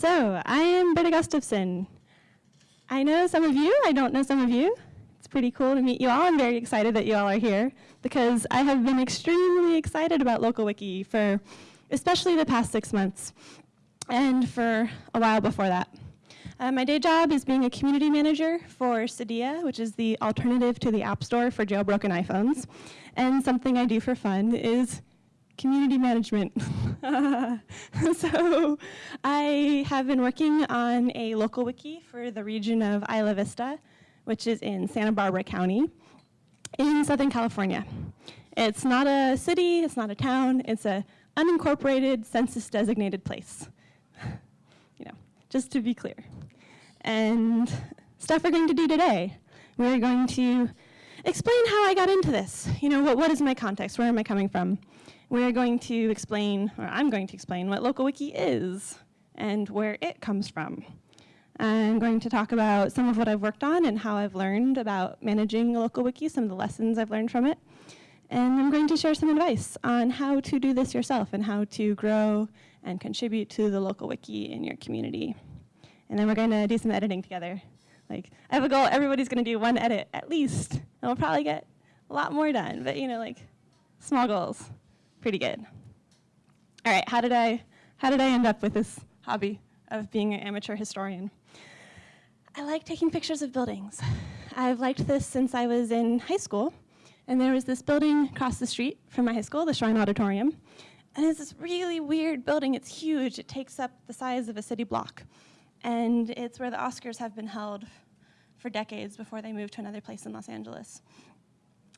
So, I am Britta Gustafson. I know some of you, I don't know some of you. It's pretty cool to meet you all. I'm very excited that you all are here because I have been extremely excited about Local Wiki for especially the past six months and for a while before that. Uh, my day job is being a community manager for Cydia, which is the alternative to the App Store for jailbroken iPhones. And something I do for fun is community management. so I have been working on a local wiki for the region of Isla Vista, which is in Santa Barbara County in Southern California. It's not a city, it's not a town, it's a unincorporated census designated place. you know, just to be clear and stuff we're going to do today. We're going to explain how I got into this. You know, what, what is my context? Where am I coming from? We're going to explain, or I'm going to explain what Local Wiki is and where it comes from. I'm going to talk about some of what I've worked on and how I've learned about managing a local wiki, some of the lessons I've learned from it. And I'm going to share some advice on how to do this yourself and how to grow and contribute to the local wiki in your community and then we're going to do some editing together. Like, I have a goal, everybody's going to do one edit at least, and we'll probably get a lot more done, but you know, like, small goals, pretty good. All right, how did I, how did I end up with this hobby of being an amateur historian? I like taking pictures of buildings. I've liked this since I was in high school, and there was this building across the street from my high school, the Shrine Auditorium, and it's this really weird building. It's huge. It takes up the size of a city block. And it's where the Oscars have been held for decades before they moved to another place in Los Angeles.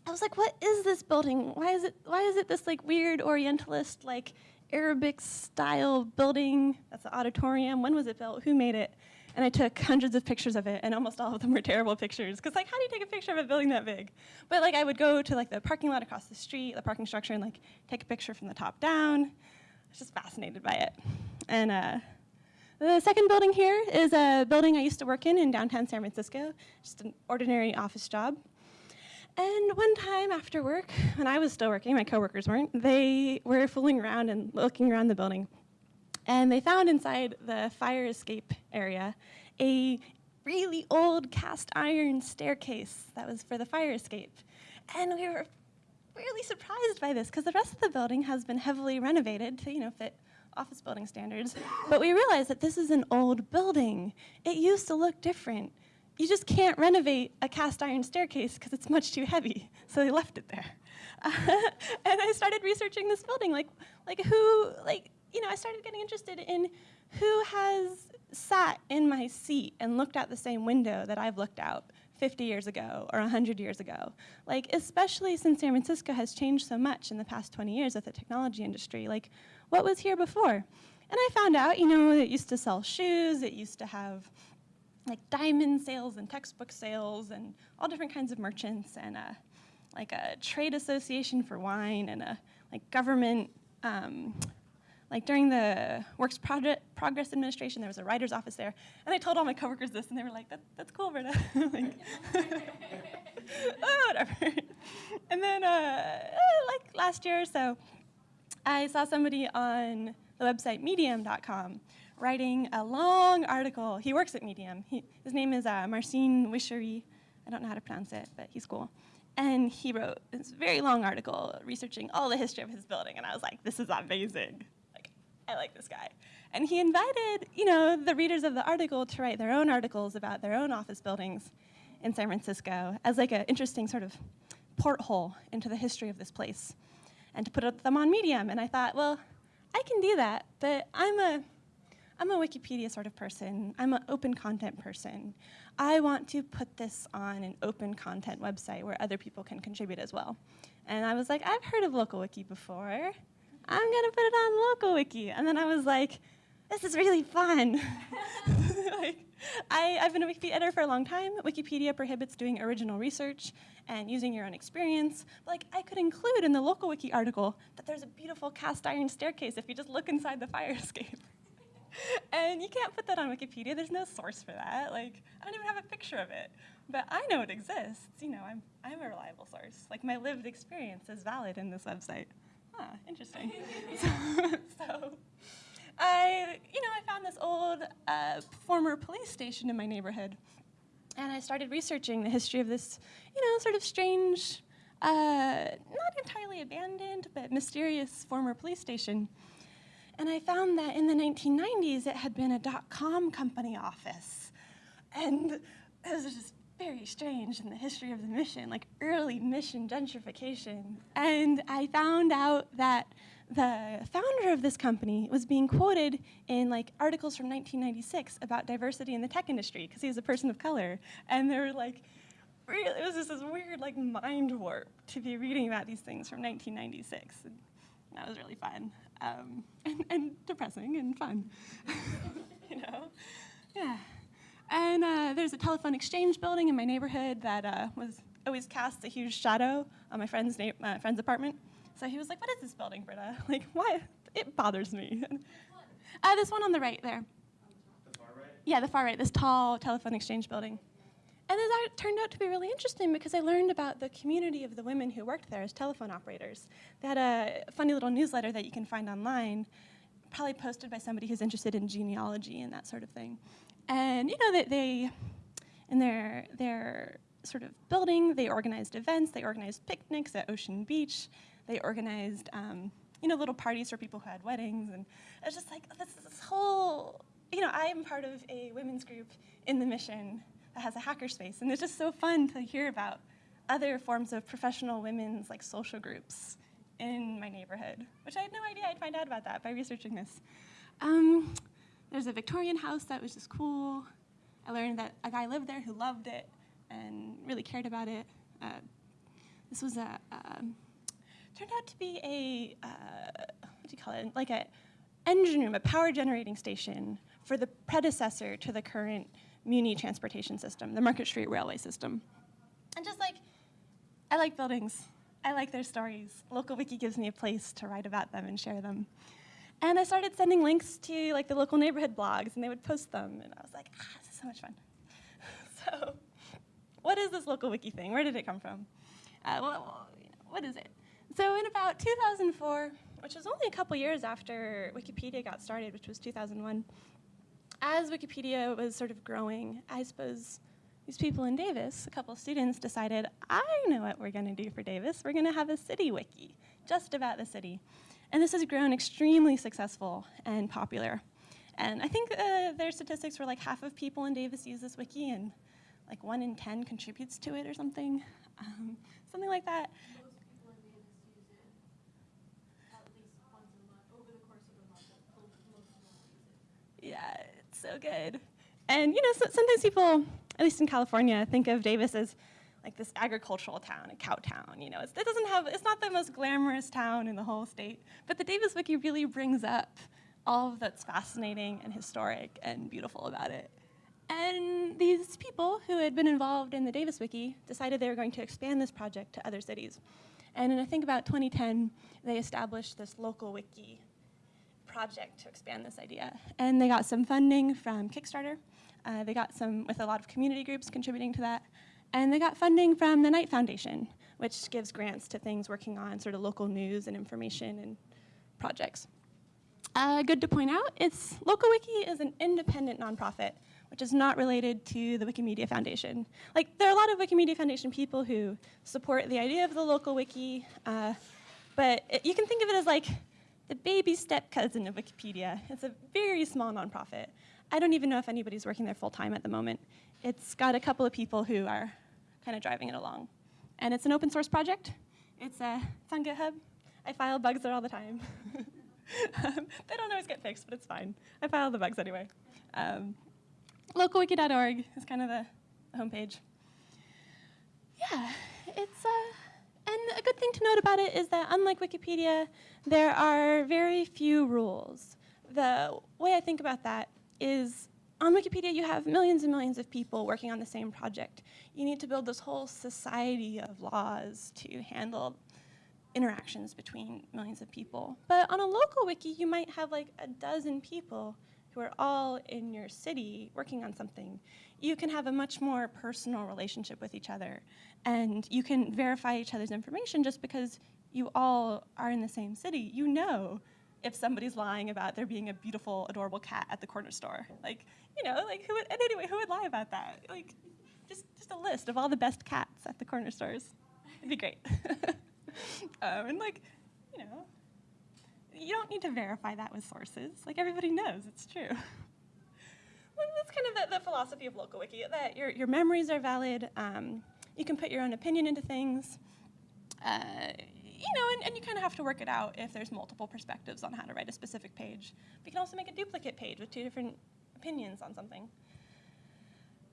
I was like, what is this building? Why is it, why is it this like weird Orientalist, like Arabic style building? That's the auditorium. When was it built? Who made it? And I took hundreds of pictures of it, and almost all of them were terrible pictures. Because like, how do you take a picture of a building that big? But like, I would go to like the parking lot across the street, the parking structure, and like take a picture from the top down. I was just fascinated by it. And uh, the second building here is a building I used to work in in downtown San Francisco, just an ordinary office job. And one time after work, when I was still working, my coworkers weren't, they were fooling around and looking around the building. And they found inside the fire escape area a really old cast iron staircase that was for the fire escape. And we were really surprised by this because the rest of the building has been heavily renovated to, you know, fit office building standards, but we realized that this is an old building. It used to look different. You just can't renovate a cast iron staircase because it's much too heavy, so they left it there. Uh, and I started researching this building, like, like who, like, you know, I started getting interested in who has sat in my seat and looked out the same window that I've looked out 50 years ago or 100 years ago. Like, especially since San Francisco has changed so much in the past 20 years with the technology industry, like, what was here before? And I found out, you know, it used to sell shoes, it used to have like diamond sales and textbook sales and all different kinds of merchants and a, like a trade association for wine and a like government, um, like during the Works Project Progress Administration, there was a writer's office there. And I told all my coworkers this and they were like, that, that's cool, Britta. like, oh, whatever. and then uh, like last year or so, I saw somebody on the website medium.com writing a long article. He works at Medium. He, his name is uh, Marcin Wichary. I don't know how to pronounce it, but he's cool. And he wrote this very long article researching all the history of his building, and I was like, this is amazing. Like, I like this guy. And he invited, you know, the readers of the article to write their own articles about their own office buildings in San Francisco as like an interesting sort of porthole into the history of this place and to put them on Medium. And I thought, well, I can do that, but I'm a, I'm a Wikipedia sort of person. I'm an open content person. I want to put this on an open content website where other people can contribute as well. And I was like, I've heard of local wiki before. I'm gonna put it on local wiki. And then I was like, this is really fun. like, I, have been a Wikipedia editor for a long time. Wikipedia prohibits doing original research and using your own experience. But, like, I could include in the local wiki article that there's a beautiful cast iron staircase if you just look inside the fire escape. and you can't put that on Wikipedia. There's no source for that. Like, I don't even have a picture of it. But I know it exists. You know, I'm, I'm a reliable source. Like, my lived experience is valid in this website. Huh, interesting. so, so I, you know, I found this old uh, former police station in my neighborhood. And I started researching the history of this, you know, sort of strange, uh, not entirely abandoned, but mysterious former police station. And I found that in the 1990s, it had been a dot-com company office. And it was just very strange in the history of the mission, like early mission gentrification. And I found out that the founder of this company was being quoted in like articles from 1996 about diversity in the tech industry because he was a person of color. And they were like, really, it was just this weird like mind warp to be reading about these things from 1996. And that was really fun um, and, and depressing and fun, you know? Yeah. And uh, there's a telephone exchange building in my neighborhood that uh, was always cast a huge shadow on my friend's, uh, friend's apartment. So he was like, what is this building, Britta? Like, why? It bothers me. Uh, this one on the right there. The far right? Yeah, the far right, this tall telephone exchange building. And that turned out to be really interesting because I learned about the community of the women who worked there as telephone operators. They had a funny little newsletter that you can find online, probably posted by somebody who's interested in genealogy and that sort of thing. And you know that they, in their their sort of building, they organized events, they organized picnics at Ocean Beach, they organized um, you know little parties for people who had weddings, and it's just like this, this whole you know I am part of a women's group in the mission that has a hackerspace, and it's just so fun to hear about other forms of professional women's like social groups in my neighborhood, which I had no idea I'd find out about that by researching this. Um, there's a Victorian house that was just cool. I learned that a guy lived there who loved it and really cared about it. Uh, this was a, uh, turned out to be a, uh, what do you call it, like a engine room, a power generating station for the predecessor to the current Muni transportation system, the Market Street Railway system. And just like, I like buildings. I like their stories. Local Wiki gives me a place to write about them and share them. And I started sending links to like the local neighborhood blogs, and they would post them, and I was like, ah, this is so much fun. so, what is this local wiki thing? Where did it come from? Uh, well, what is it? So in about 2004, which was only a couple years after Wikipedia got started, which was 2001, as Wikipedia was sort of growing, I suppose these people in Davis, a couple of students decided, I know what we're going to do for Davis. We're going to have a city wiki, just about the city. And this has grown extremely successful and popular. And I think uh, their statistics were like half of people in Davis use this wiki and like one in 10 contributes to it or something, um, something like that. Yeah, so good. And you know, so, sometimes people, at least in California, think of Davis as like this agricultural town, a cow town. You know, it's, it doesn't have, it's not the most glamorous town in the whole state, but the Davis Wiki really brings up all of that's fascinating and historic and beautiful about it. And these people who had been involved in the Davis Wiki decided they were going to expand this project to other cities. And in I think about 2010, they established this local wiki project to expand this idea. And they got some funding from Kickstarter. Uh, they got some with a lot of community groups contributing to that. And they got funding from the Knight Foundation, which gives grants to things working on sort of local news and information and projects. Uh, good to point out, it's LocalWiki is an independent nonprofit, which is not related to the Wikimedia Foundation. Like, there are a lot of Wikimedia Foundation people who support the idea of the local wiki, uh, but it, you can think of it as like the baby step cousin of Wikipedia. It's a very small nonprofit. I don't even know if anybody's working there full time at the moment. It's got a couple of people who are kind of driving it along. And it's an open source project. It's, uh, it's on GitHub. I file bugs there all the time. um, they don't always get fixed, but it's fine. I file the bugs anyway. Um, localwiki.org is kind of the homepage. Yeah, it's, uh, and a good thing to note about it is that unlike Wikipedia, there are very few rules. The way I think about that is on Wikipedia, you have millions and millions of people working on the same project. You need to build this whole society of laws to handle interactions between millions of people. But on a local wiki, you might have like a dozen people who are all in your city working on something. You can have a much more personal relationship with each other. And you can verify each other's information just because you all are in the same city. You know if somebody's lying about there being a beautiful, adorable cat at the corner store. Like, you know, like who would, and anyway, who would lie about that? Like, just, just a list of all the best cats at the corner stores. It'd be great. um, and like, you know, you don't need to verify that with sources. Like everybody knows it's true. well, that's kind of the, the, philosophy of local wiki, that your, your memories are valid. Um, you can put your own opinion into things. Uh, you know, and, and you kind of have to work it out if there's multiple perspectives on how to write a specific page. But you can also make a duplicate page with two different opinions on something.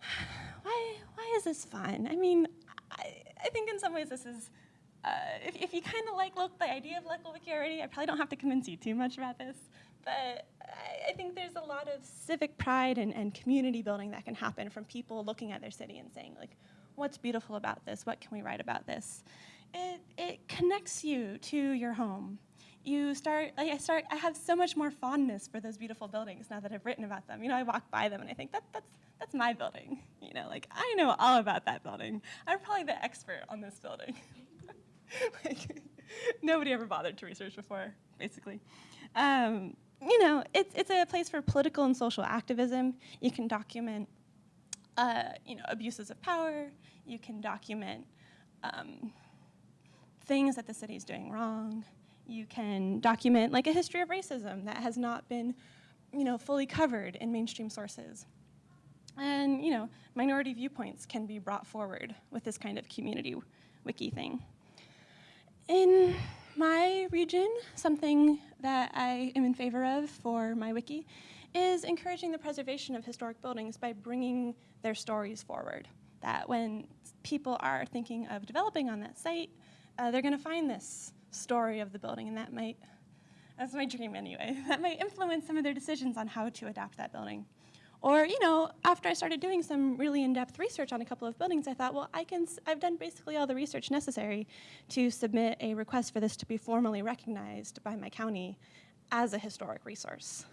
Why, why is this fun? I mean, I, I think in some ways this is, uh, if, if you kind of like the idea of local wiki already, I probably don't have to convince you too much about this, but I, I think there's a lot of civic pride and, and community building that can happen from people looking at their city and saying, like, what's beautiful about this? What can we write about this? It, it connects you to your home. You start, like I start, I have so much more fondness for those beautiful buildings now that I've written about them. You know, I walk by them and I think that, that's, that's my building. You know, like I know all about that building. I'm probably the expert on this building. like, nobody ever bothered to research before, basically. Um, you know, it's, it's a place for political and social activism. You can document, uh, you know, abuses of power. You can document um, things that the city is doing wrong. You can document like a history of racism that has not been, you know, fully covered in mainstream sources. And, you know, minority viewpoints can be brought forward with this kind of community wiki thing. In my region, something that I am in favor of for my wiki is encouraging the preservation of historic buildings by bringing their stories forward. That when people are thinking of developing on that site, uh, they're going to find this story of the building, and that might, that's my dream anyway, that might influence some of their decisions on how to adapt that building. Or, you know, after I started doing some really in-depth research on a couple of buildings, I thought, well, I can, I've done basically all the research necessary to submit a request for this to be formally recognized by my county as a historic resource.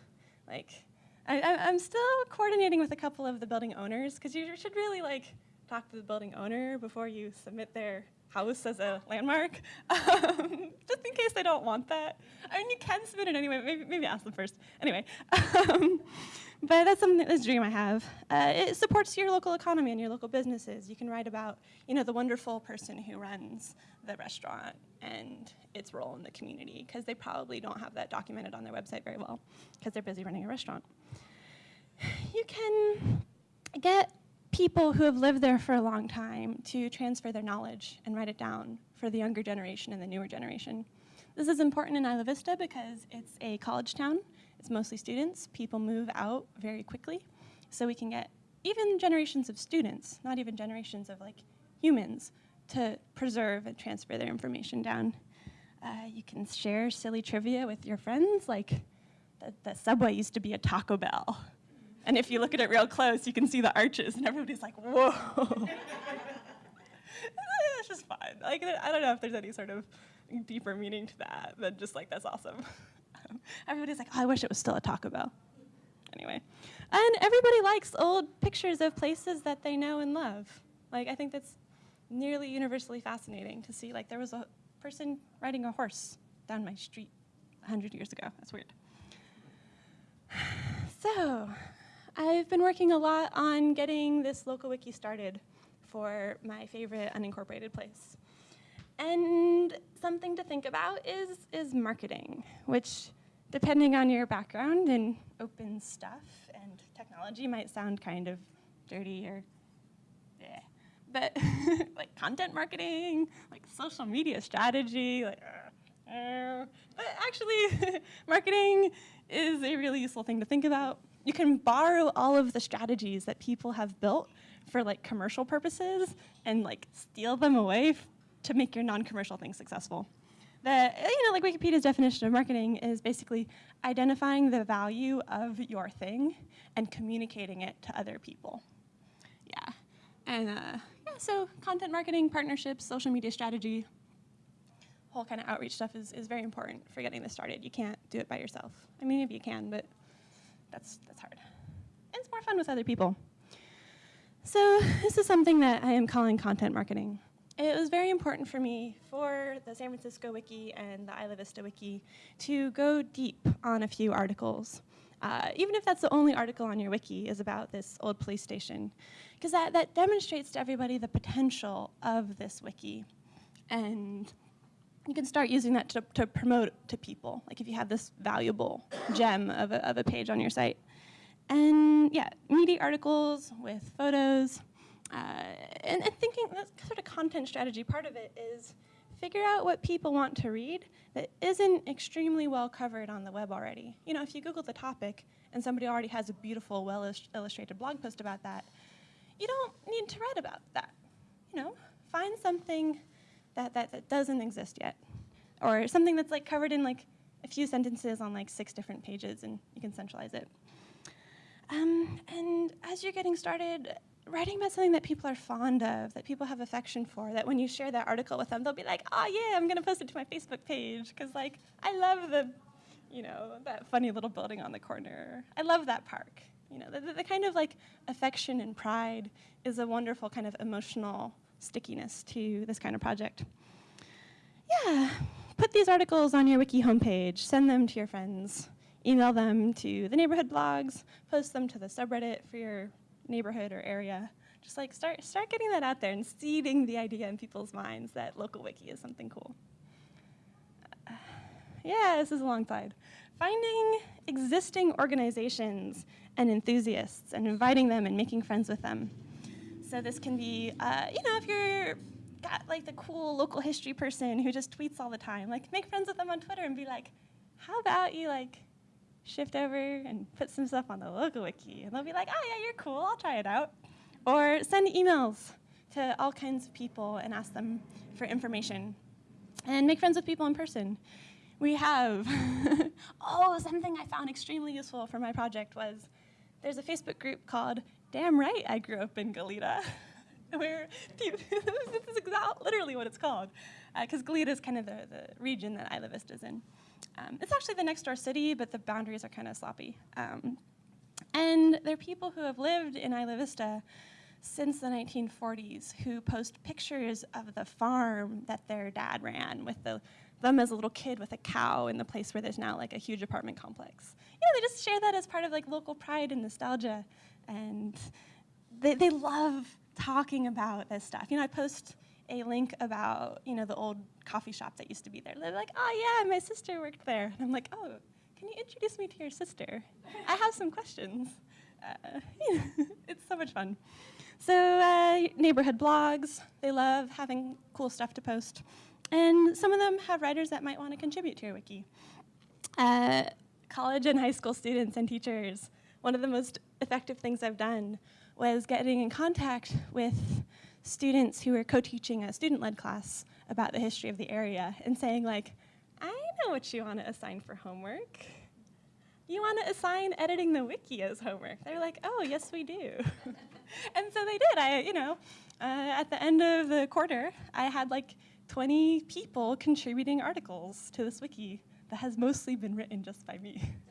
Like, I, am still coordinating with a couple of the building owners, because you should really, like, talk to the building owner before you submit their house as a landmark, um, just in case they don't want that. I mean, you can submit it anyway, maybe, maybe ask them first. Anyway, um, but that's something, this dream I have. Uh, it supports your local economy and your local businesses. You can write about, you know, the wonderful person who runs the restaurant and its role in the community, because they probably don't have that documented on their website very well, because they're busy running a restaurant. You can get people who have lived there for a long time to transfer their knowledge and write it down for the younger generation and the newer generation. This is important in Isla Vista because it's a college town. It's mostly students. People move out very quickly. So we can get even generations of students, not even generations of like humans, to preserve and transfer their information down. Uh, you can share silly trivia with your friends, like the, the subway used to be a Taco Bell. And if you look at it real close, you can see the arches, and everybody's like, whoa. it's just fun. Like, I don't know if there's any sort of deeper meaning to that than just like, that's awesome. everybody's like, oh, I wish it was still a Taco Bell. Anyway. And everybody likes old pictures of places that they know and love. Like, I think that's nearly universally fascinating to see, like, there was a person riding a horse down my street 100 years ago. That's weird. So, I've been working a lot on getting this local wiki started for my favorite unincorporated place. And something to think about is, is marketing, which depending on your background in open stuff and technology might sound kind of dirty or yeah. But like content marketing, like social media strategy, like uh, uh, but actually marketing is a really useful thing to think about you can borrow all of the strategies that people have built for like commercial purposes and like steal them away to make your non-commercial thing successful. The, you know, like Wikipedia's definition of marketing is basically identifying the value of your thing and communicating it to other people. Yeah, and uh, yeah, so content marketing, partnerships, social media strategy, whole kind of outreach stuff is, is very important for getting this started. You can't do it by yourself. I mean, maybe you can, but that's, that's hard. And it's more fun with other people. So this is something that I am calling content marketing. It was very important for me for the San Francisco Wiki and the Isla Vista Wiki to go deep on a few articles. Uh, even if that's the only article on your wiki is about this old police station, because that, that demonstrates to everybody the potential of this wiki. And you can start using that to, to promote to people, like if you have this valuable gem of a, of a page on your site. And yeah, meaty articles with photos, uh, and, and, thinking that sort of content strategy, part of it is figure out what people want to read that isn't extremely well covered on the web already. You know, if you Google the topic and somebody already has a beautiful, well illustrated blog post about that, you don't need to write about that. You know, find something that, that, that doesn't exist yet. Or something that's like covered in like a few sentences on like six different pages and you can centralize it. Um, and as you're getting started, writing about something that people are fond of, that people have affection for, that when you share that article with them, they'll be like, oh yeah, I'm gonna post it to my Facebook page, because like, I love the, you know, that funny little building on the corner. I love that park. You know, the, the, kind of like affection and pride is a wonderful kind of emotional stickiness to this kind of project. Yeah, put these articles on your wiki homepage, send them to your friends, email them to the neighborhood blogs, post them to the subreddit for your neighborhood or area. Just like start, start getting that out there and seeding the idea in people's minds that local wiki is something cool. Yeah, this is a long slide. Finding existing organizations and enthusiasts and inviting them and making friends with them. So this can be, uh, you know, if you're got like the cool local history person who just tweets all the time, like make friends with them on Twitter and be like, how about you like shift over and put some stuff on the local wiki. And they'll be like, oh yeah, you're cool, I'll try it out. Or send emails to all kinds of people and ask them for information. And make friends with people in person. We have, oh, something I found extremely useful for my project was there's a Facebook group called Damn Right I Grew Up in Goleta. where this is literally what it's called, because uh, Goleta is kind of the, the region that Isla Vista is in. Um, it's actually the next door city, but the boundaries are kind of sloppy. Um, and there are people who have lived in Isla Vista since the 1940s who post pictures of the farm that their dad ran with the, them as a little kid with a cow in the place where there's now like a huge apartment complex. You know, they just share that as part of like local pride and nostalgia. And they, they love talking about this stuff. You know, I post a link about, you know, the old coffee shop that used to be there. They're like, oh yeah, my sister worked there. And I'm like, oh, can you introduce me to your sister? I have some questions. Uh, it's so much fun. So uh, neighborhood blogs, they love having cool stuff to post. And some of them have writers that might want to contribute to your wiki. Uh, college and high school students and teachers, one of the most effective things I've done was getting in contact with students who were co-teaching a student-led class about the history of the area and saying like, I know what you want to assign for homework. You want to assign editing the wiki as homework. They're like, oh, yes, we do. and so they did. I, you know, uh, at the end of the quarter, I had like 20 people contributing articles to this wiki that has mostly been written just by me.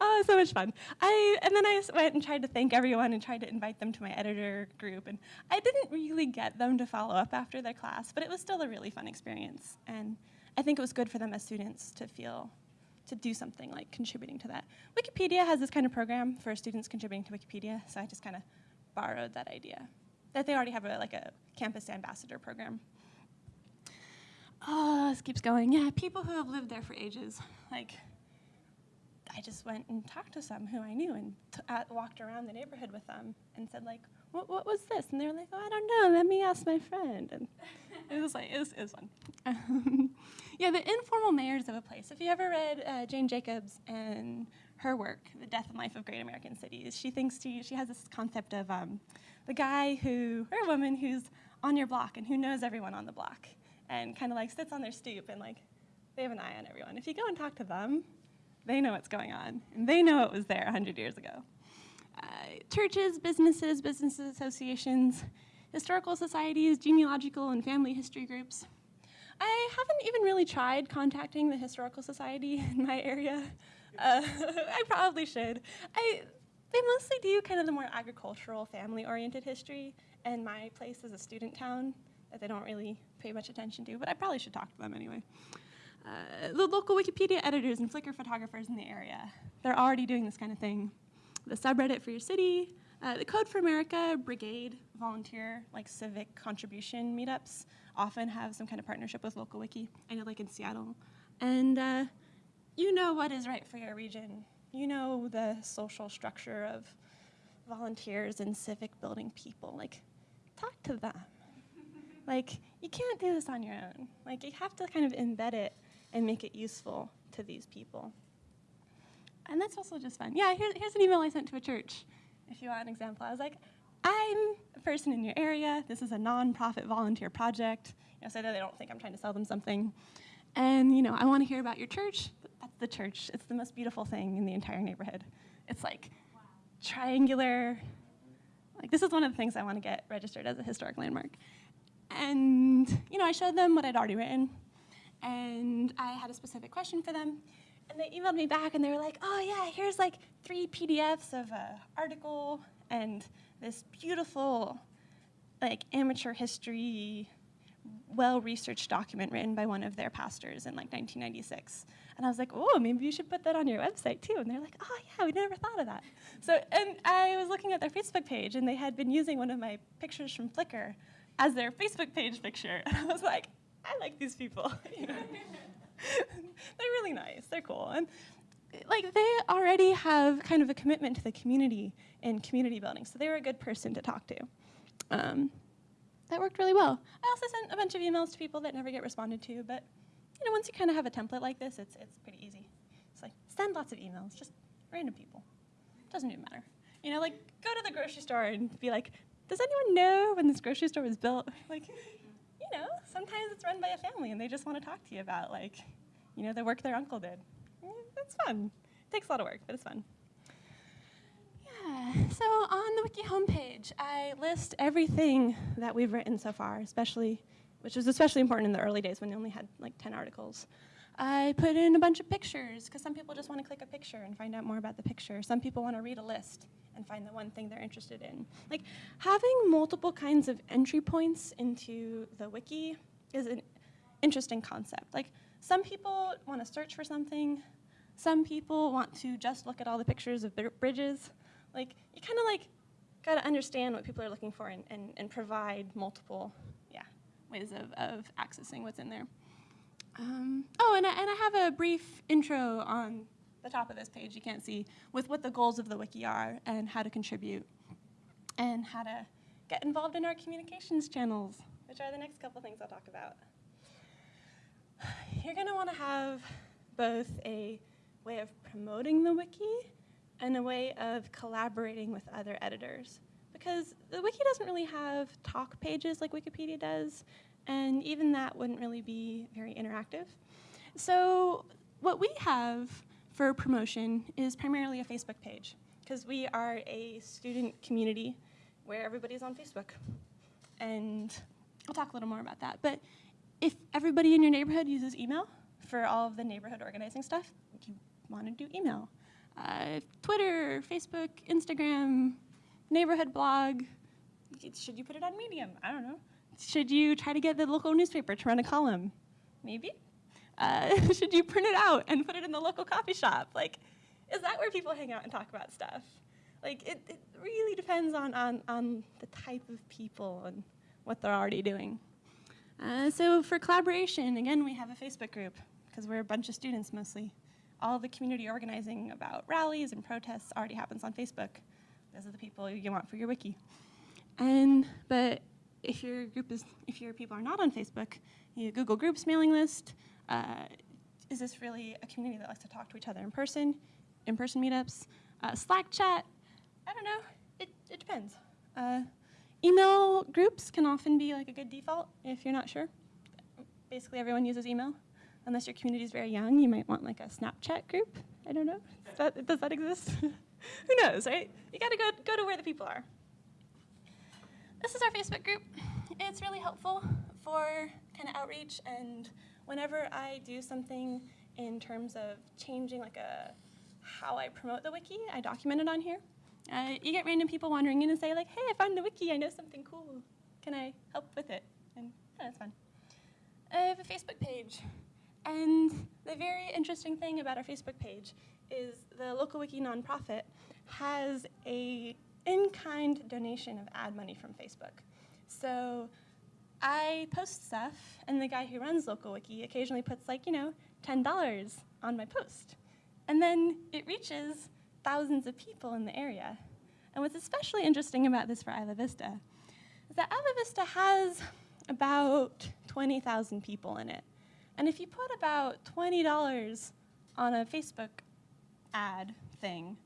oh, so much fun. I, and then I went and tried to thank everyone and tried to invite them to my editor group. And I didn't really get them to follow up after their class, but it was still a really fun experience. And I think it was good for them as students to feel, to do something like contributing to that. Wikipedia has this kind of program for students contributing to Wikipedia, so I just kind of borrowed that idea. That they already have a, like a campus ambassador program. Oh, this keeps going. Yeah, people who have lived there for ages. Like, I just went and talked to some who I knew and uh, walked around the neighborhood with them and said like, what, what was this? And they were like, oh, I don't know. Let me ask my friend. And it was like, it was, it was fun. yeah, the informal mayors of a place. If you ever read uh, Jane Jacobs and her work, The Death and Life of Great American Cities, she thinks she, she has this concept of um, the guy who, or a woman who's on your block and who knows everyone on the block and kind of like sits on their stoop and like, they have an eye on everyone. If you go and talk to them, they know what's going on, and they know it was there 100 years ago. Uh, churches, businesses, business associations, historical societies, genealogical and family history groups. I haven't even really tried contacting the Historical Society in my area. Uh, I probably should. I, they mostly do kind of the more agricultural, family-oriented history, and my place is a student town, that they don't really pay much attention to, but I probably should talk to them anyway. Uh, the local Wikipedia editors and Flickr photographers in the area, they're already doing this kind of thing. The subreddit for your city, uh, the Code for America brigade volunteer, like civic contribution meetups, often have some kind of partnership with local wiki. I know, like in Seattle. And uh, you know what is right for your region. You know the social structure of volunteers and civic building people. Like, talk to them. like, you can't do this on your own. Like, you have to kind of embed it and make it useful to these people. And that's also just fun. Yeah, here, here's an email I sent to a church, if you want an example. I was like, I'm a person in your area. This is a nonprofit volunteer project. You know, so that they don't think I'm trying to sell them something. And you know, I want to hear about your church. That's the church. It's the most beautiful thing in the entire neighborhood. It's like wow. triangular. Like this is one of the things I want to get registered as a historic landmark. And you know, I showed them what I'd already written, and I had a specific question for them. And they emailed me back, and they were like, "Oh yeah, here's like three PDFs of an article and this beautiful, like amateur history well-researched document written by one of their pastors in like 1996. And I was like, oh, maybe you should put that on your website too. And they're like, oh yeah, we never thought of that. So, and I was looking at their Facebook page and they had been using one of my pictures from Flickr as their Facebook page picture. And I was like, I like these people. they're really nice, they're cool. And like they already have kind of a commitment to the community and community building. So they were a good person to talk to. Um, that worked really well. I also sent a bunch of emails to people that never get responded to, but you know, once you kind of have a template like this, it's, it's pretty easy. It's like, send lots of emails, just random people. Doesn't even matter. You know, like, go to the grocery store and be like, does anyone know when this grocery store was built? Like, you know, sometimes it's run by a family and they just want to talk to you about, like, you know, the work their uncle did. Eh, it's fun. It takes a lot of work, but it's fun. Yeah, so on the wiki homepage, I list everything that we've written so far, especially, which was especially important in the early days when they only had like 10 articles. I put in a bunch of pictures because some people just want to click a picture and find out more about the picture. Some people want to read a list and find the one thing they're interested in. Like having multiple kinds of entry points into the wiki is an interesting concept. Like some people want to search for something. Some people want to just look at all the pictures of bridges. Like, you kind of like got to understand what people are looking for and, and, and provide multiple, yeah, ways of, of accessing what's in there. Um, oh, and I, and I have a brief intro on the top of this page you can't see with what the goals of the wiki are and how to contribute and how to get involved in our communications channels, which are the next couple things I'll talk about. You're going to want to have both a way of promoting the wiki and a way of collaborating with other editors. Because the wiki doesn't really have talk pages like Wikipedia does, and even that wouldn't really be very interactive. So what we have for promotion is primarily a Facebook page, because we are a student community where everybody's on Facebook. And I'll talk a little more about that. But if everybody in your neighborhood uses email for all of the neighborhood organizing stuff, you want to do email uh, Twitter, Facebook, Instagram, neighborhood blog. Should you put it on Medium? I don't know. Should you try to get the local newspaper to run a column? Maybe. Uh, should you print it out and put it in the local coffee shop? Like, is that where people hang out and talk about stuff? Like, it, it really depends on, on, on the type of people and what they're already doing. Uh, so for collaboration, again, we have a Facebook group because we're a bunch of students mostly all the community organizing about rallies and protests already happens on Facebook. Those are the people you want for your wiki. And, but if your group is, if your people are not on Facebook, you Google Groups mailing list, uh, is this really a community that likes to talk to each other in person, in-person meetups, uh, Slack chat, I don't know, it, it depends. Uh, email groups can often be like a good default if you're not sure. Basically everyone uses email unless your community is very young, you might want like a Snapchat group. I don't know. That, does that exist? Who knows, right? You gotta go, go to where the people are. This is our Facebook group. It's really helpful for kind of outreach and whenever I do something in terms of changing like a how I promote the wiki, I document it on here. Uh, you get random people wandering in and say like, hey, I found the wiki, I know something cool. Can I help with it? And That's fun. I have a Facebook page. And the very interesting thing about our Facebook page is the local wiki nonprofit has a in-kind donation of ad money from Facebook. So I post stuff, and the guy who runs local wiki occasionally puts like, you know, $10 on my post. And then it reaches thousands of people in the area. And what's especially interesting about this for Isla Vista is that Isla Vista has about 20,000 people in it. And if you put about $20 on a Facebook ad thing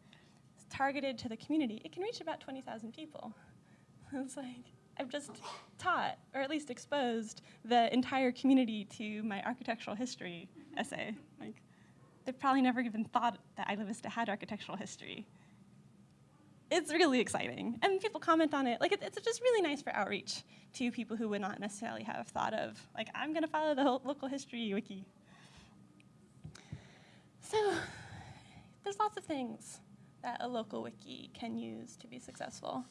targeted to the community, it can reach about 20,000 people. It's like, I've just taught, or at least exposed, the entire community to my architectural history essay. Like, they've probably never even thought that Isla Vista had architectural history. It's really exciting, and people comment on it. Like, it, it's just really nice for outreach to people who would not necessarily have thought of, like, I'm gonna follow the local history wiki. So, there's lots of things that a local wiki can use to be successful.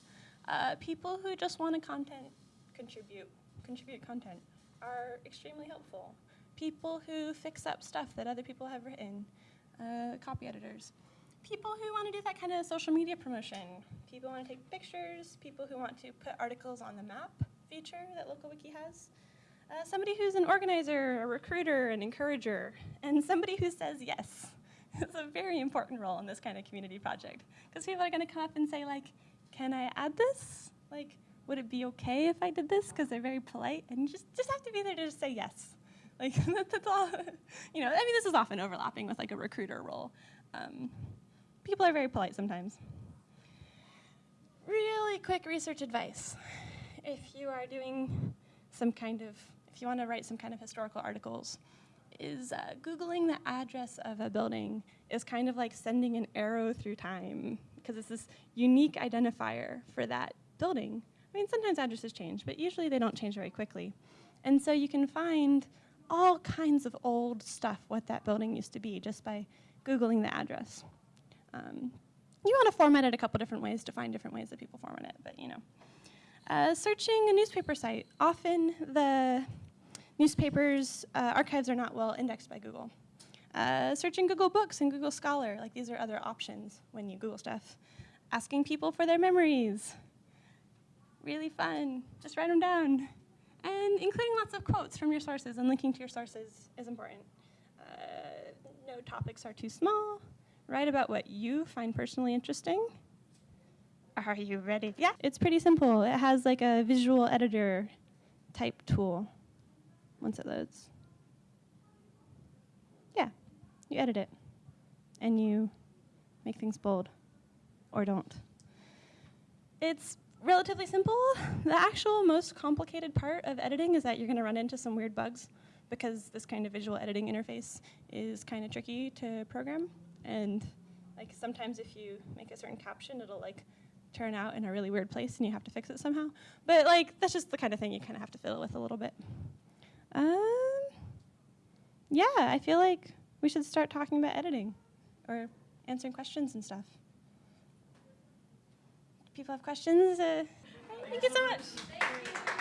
Uh, people who just want to content contribute, contribute content are extremely helpful. People who fix up stuff that other people have written, uh, copy editors. People who want to do that kind of social media promotion. People who want to take pictures. People who want to put articles on the map feature that LocalWiki has. Uh, somebody who's an organizer, a recruiter, an encourager, and somebody who says yes. it's a very important role in this kind of community project because people are going to come up and say like, can I add this? Like, would it be okay if I did this? Because they're very polite, and you just, just have to be there to just say yes. Like, that's all, you know, I mean, this is often overlapping with like a recruiter role. Um, people are very polite sometimes. Really quick research advice. If you are doing some kind of, if you want to write some kind of historical articles, is uh, Googling the address of a building is kind of like sending an arrow through time because it's this unique identifier for that building. I mean, sometimes addresses change, but usually they don't change very quickly. And so you can find all kinds of old stuff, what that building used to be, just by Googling the address. Um, you want to format it a couple different ways to find different ways that people format it, but you know. Uh, searching a newspaper site. Often the newspapers' uh, archives are not well indexed by Google. Uh, searching Google Books and Google Scholar, like these are other options when you Google stuff. Asking people for their memories, really fun, just write them down. And including lots of quotes from your sources and linking to your sources is important. Uh, no topics are too small. Write about what you find personally interesting. Are you ready? Yeah, it's pretty simple. It has like a visual editor type tool once it loads Yeah, you edit it and you make things bold or don't. It's relatively simple. The actual most complicated part of editing is that you're going to run into some weird bugs because this kind of visual editing interface is kind of tricky to program. And like sometimes if you make a certain caption, it'll like turn out in a really weird place and you have to fix it somehow. But like that's just the kind of thing you kind of have to fiddle with a little bit. Um, yeah, I feel like we should start talking about editing or answering questions and stuff. People have questions? Uh, thank you so much.